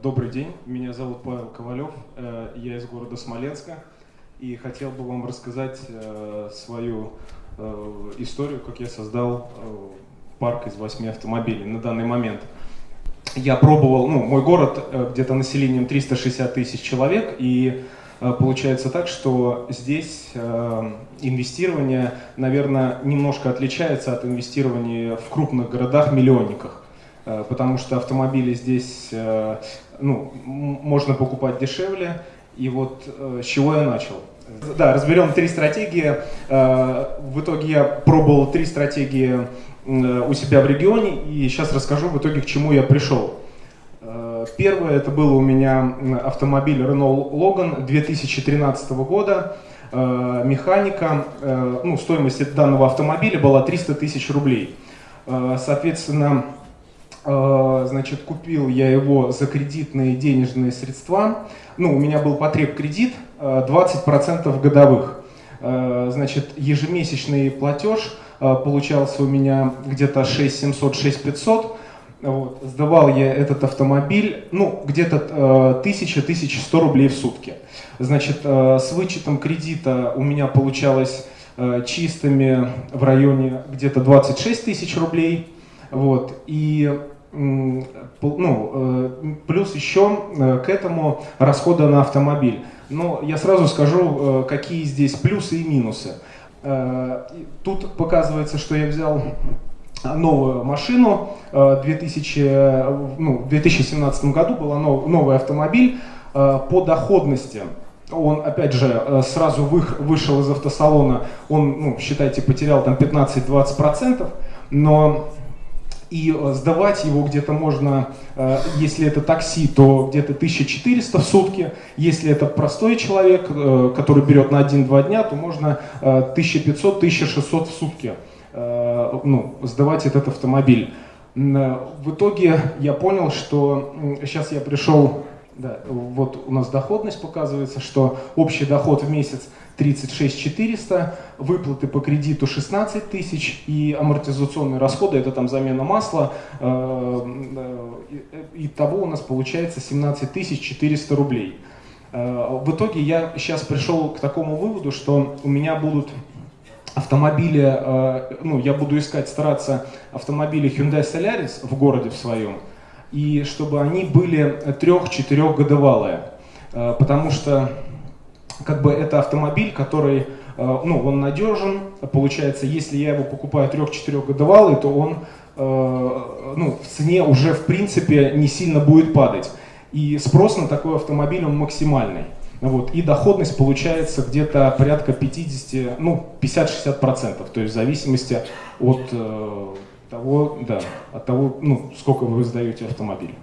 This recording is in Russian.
Добрый день, меня зовут Павел Ковалев, э, я из города Смоленска и хотел бы вам рассказать э, свою э, историю, как я создал парк из восьми автомобилей на данный момент. Я пробовал, ну, мой город где-то населением 360 тысяч человек, и получается так, что здесь инвестирование, наверное, немножко отличается от инвестирования в крупных городах-миллионниках. Э, потому что автомобили здесь э, ну, можно покупать дешевле. И вот э, с чего я начал? Да, разберем три стратегии. В итоге я пробовал три стратегии у себя в регионе, и сейчас расскажу в итоге, к чему я пришел. Первое, это было у меня автомобиль Renault Logan 2013 года, механика, ну, стоимость данного автомобиля была 300 тысяч рублей. Соответственно, значит, купил я его за кредитные денежные средства. Ну, у меня был потреб кредит 20% э, годовых. Э, значит, ежемесячный платеж получался у меня где-то 6700, 6500. Вот. Сдавал я этот автомобиль, ну, где-то 1000-1100 рублей в сутки. Значит, с вычетом кредита у меня получалось чистыми в районе где-то 26 тысяч рублей. Вот. И ну, э, плюс еще э, к этому расходы на автомобиль. Но я сразу скажу, э, какие здесь плюсы и минусы. Тут показывается, что я взял новую машину. 2000, ну, в 2017 году был новый автомобиль по доходности. Он, опять же, сразу вышел из автосалона, он, ну, считайте, потерял там 15-20%, но и э, сдавать его где-то можно, э, если это такси, то где-то 1400 в сутки, если это простой человек, э, который берет на 1-2 дня, то можно 1500-1600 в сутки ну, сдавать этот автомобиль. В итоге я понял, что сейчас я пришел да, вот у нас доходность показывается, что общий доход в месяц 36 400, выплаты по кредиту 16 тысяч и амортизационные расходы, это там замена масла, э, э, и того у нас получается 17 тысяч 400 рублей. Э, в итоге я сейчас пришел к такому выводу, что у меня будут автомобили, ну, я буду искать, стараться автомобили Hyundai Solaris в городе в своем, и чтобы они были трех-четырехгодовалые. Э, потому что как бы это автомобиль, который, э, ну, он надежен, получается, если я его покупаю трех-четырехгодовалый, то он э, ну, в цене уже в принципе не сильно будет падать. И спрос на такой автомобиль он максимальный. Вот, и доходность получается где-то порядка 50, ну, 50-60%, то есть в зависимости от того, да, от того, ну, сколько вы сдаете автомобиль.